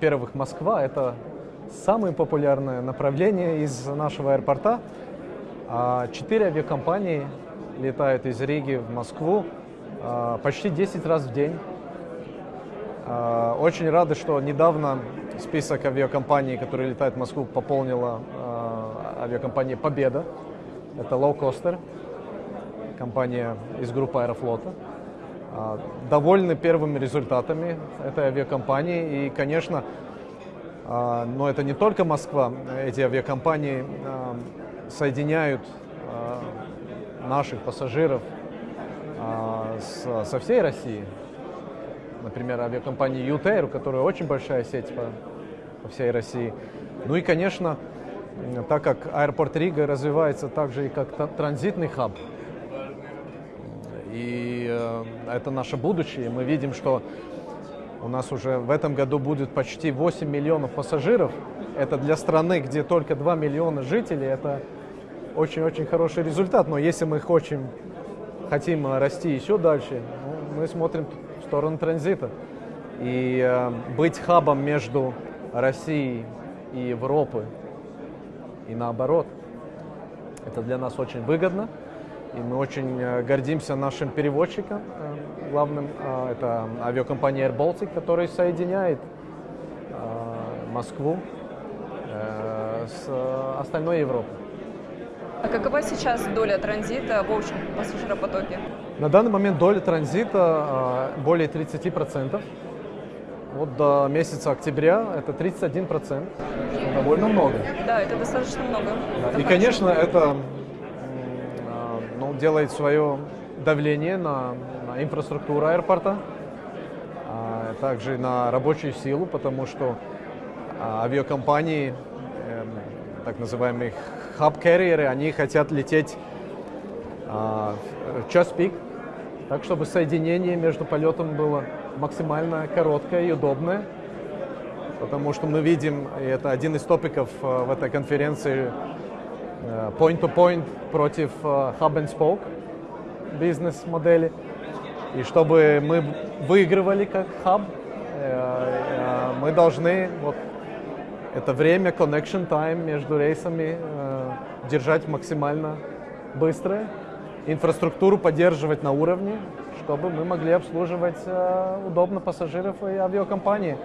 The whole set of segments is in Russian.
во-первых, Москва – это самое популярное направление из нашего аэропорта. А четыре авиакомпании летают из Риги в Москву а, почти 10 раз в день. А, очень рады, что недавно список авиакомпаний, которые летают в Москву, пополнила авиакомпания «Победа». Это лоукостер, компания из группы «Аэрофлота». Довольны первыми результатами этой авиакомпании. И, конечно, но это не только Москва. Эти авиакомпании соединяют наших пассажиров со всей России. Например, авиакомпания UTair, у которой очень большая сеть по всей России. Ну и, конечно, так как аэропорт Рига развивается также и как транзитный хаб, и э, это наше будущее, мы видим, что у нас уже в этом году будет почти 8 миллионов пассажиров. Это для страны, где только 2 миллиона жителей, это очень-очень хороший результат. Но если мы хотим, хотим расти еще дальше, ну, мы смотрим в сторону транзита. И э, быть хабом между Россией и Европой и наоборот. Это для нас очень выгодно, и мы очень э, гордимся нашим переводчиком, э, главным, э, это авиакомпания Air Baltic, которая соединяет Москву с остальной Европой. А какова сейчас доля транзита в общем пассажиропотоке? На данный момент доля транзита более 30%. Вот до месяца октября это 31%, довольно много. Да, это достаточно много. Да. И, конечно, это делает свое давление на, на инфраструктуру аэропорта, а также на рабочую силу, потому что а, авиакомпании, э, так называемые хаб-карьеры, они хотят лететь в час пик, так чтобы соединение между полетом было максимально короткое и удобное, потому что мы видим, и это один из топиков э, в этой конференции, э, point-to-point -point против э, hub and spoke бизнес-модели. И чтобы мы выигрывали как хаб, мы должны вот это время, connection time между рейсами держать максимально быстрое, инфраструктуру поддерживать на уровне, чтобы мы могли обслуживать э, удобно пассажиров и авиакомпании.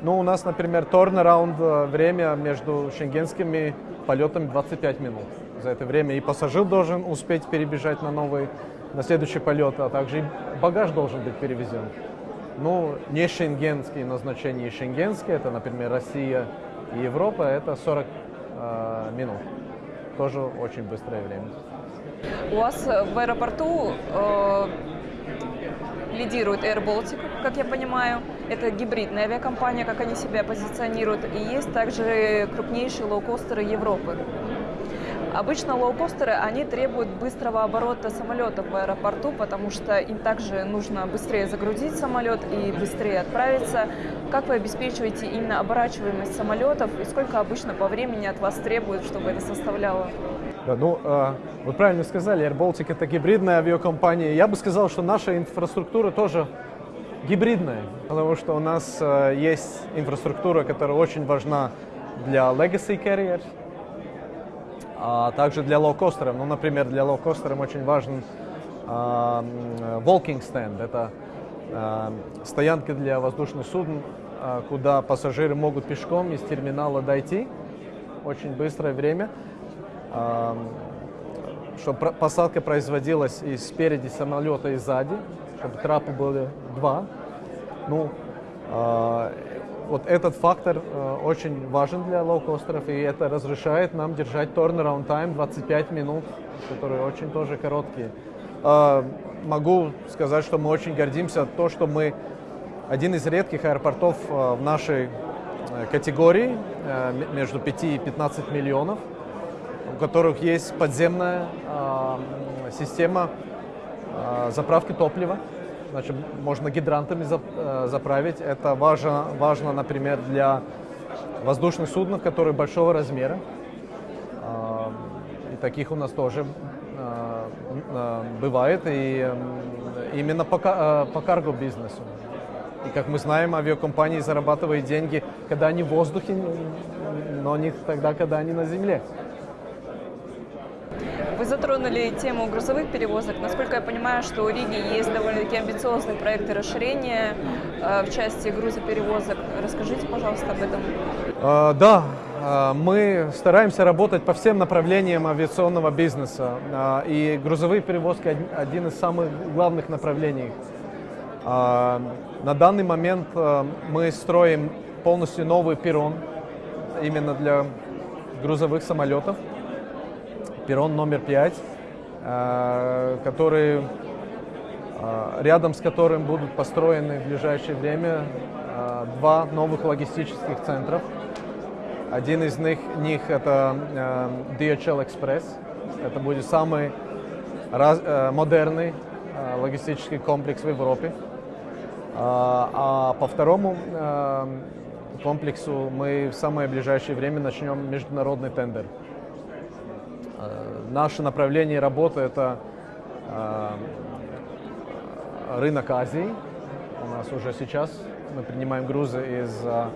Ну, у нас, например, turnaround э, время между шенгенскими полетами 25 минут. За это время и пассажир должен успеть перебежать на новый, на следующий полет, а также и багаж должен быть перевезен. Ну, не шенгенские назначения шенгенские, это, например, Россия и Европа, это 40 э, минут. Тоже очень быстрое время. У вас в аэропорту э, лидирует Air Baltic, как я понимаю. Это гибридная авиакомпания, как они себя позиционируют. И есть также крупнейшие лоукостеры Европы. Обычно лоукостеры, они требуют быстрого оборота самолета в аэропорту, потому что им также нужно быстрее загрузить самолет и быстрее отправиться. Как вы обеспечиваете именно оборачиваемость самолетов и сколько обычно по времени от вас требует, чтобы это составляло? Да, ну, э, вы правильно сказали, Air Baltic это гибридная авиакомпания. Я бы сказал, что наша инфраструктура тоже гибридная, потому что у нас э, есть инфраструктура, которая очень важна для legacy carriers, а также для лоукостеров. Ну, например, для лоукостеров очень важен э, walking stand. Это э, стоянка для воздушных судн, э, куда пассажиры могут пешком из терминала дойти очень быстрое время чтобы посадка производилась и спереди самолета, и сзади, чтобы трапы были два. Ну, э, вот этот фактор э, очень важен для лоукостеров, и это разрешает нам держать turnaround time 25 минут, которые очень тоже короткие. Э, могу сказать, что мы очень гордимся то, что мы один из редких аэропортов э, в нашей категории э, между 5 и 15 миллионов у которых есть подземная э, система э, заправки топлива. Значит, можно гидрантами э, заправить. Это важно, важно, например, для воздушных судов, которые большого размера. Э, и таких у нас тоже э, бывает. И именно по, э, карго-бизнесу. И как мы знаем, авиакомпании зарабатывают деньги когда они в воздухе, но не тогда, когда они на земле. Вы затронули тему грузовых перевозок. Насколько я понимаю, что у Риги есть довольно-таки амбициозные проекты расширения э, в части грузоперевозок. Расскажите, пожалуйста, об этом. Э, да, э, мы стараемся работать по всем направлениям авиационного бизнеса. Э, и грузовые перевозки один из самых главных направлений. На данный момент мы строим полностью новый перрон именно для грузовых самолетов перрон номер 5, э, который, э, рядом с которым будут построены в ближайшее время э, два новых логистических центров. Один из них, них это DHL Express. Это будет самый раз, модерный логистический комплекс в Европе. А по второму комплексу мы в самое ближайшее время начнем международный тендер. Э, наше направление работы это э, рынок Азии. У нас уже сейчас мы принимаем грузы из, э,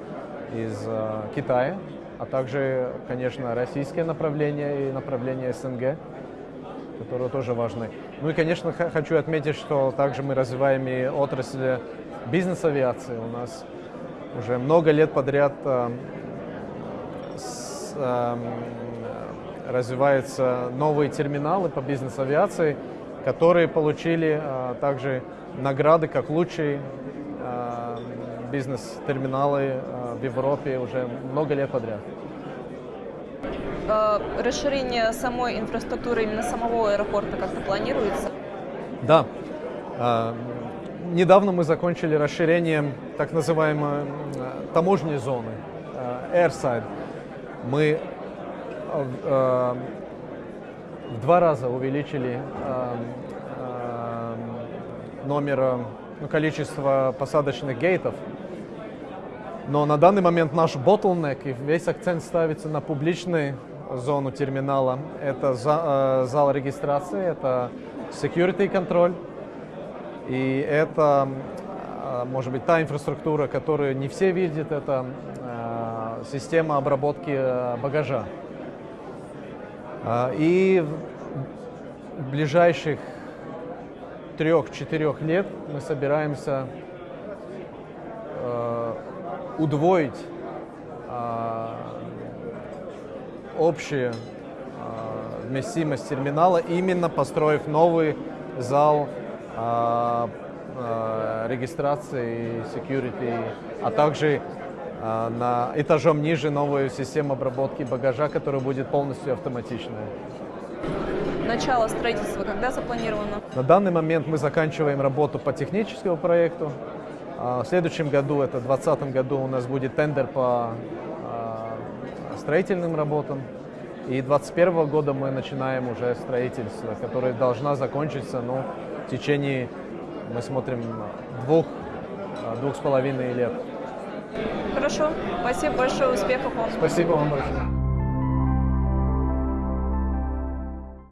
из Китая, а также, конечно, российское направление и направление СНГ, которые тоже важны. Ну и, конечно, хочу отметить, что также мы развиваем и отрасль бизнес-авиации. У нас уже много лет подряд с, развиваются новые терминалы по бизнес-авиации, которые получили а, также награды как лучшие а, бизнес-терминалы а, в Европе уже много лет подряд. Расширение самой инфраструктуры именно самого аэропорта как-то планируется? Да. Недавно мы закончили расширение так называемой таможенной зоны, airside. Мы Э, в два раза увеличили э, э, номер, ну, количество посадочных гейтов. Но на данный момент наш bottleneck и весь акцент ставится на публичную зону терминала. Это зал регистрации, это security контроль. И это, может быть, та инфраструктура, которую не все видят, это система обработки багажа. А, и в ближайших трех-четырех лет мы собираемся э, удвоить э, общую э, вместимость терминала, именно построив новый зал э, регистрации security, а также а, на этажом ниже новую систему обработки багажа, которая будет полностью автоматичная. Начало строительства когда запланировано? На данный момент мы заканчиваем работу по техническому проекту. А, в следующем году, это в 2020 году, у нас будет тендер по а, строительным работам. И 2021 года мы начинаем уже строительство, которое должна закончиться ну, в течение, мы смотрим, двух, двух с половиной лет. Хорошо. Спасибо большое. Успехов вам. Спасибо вам большое.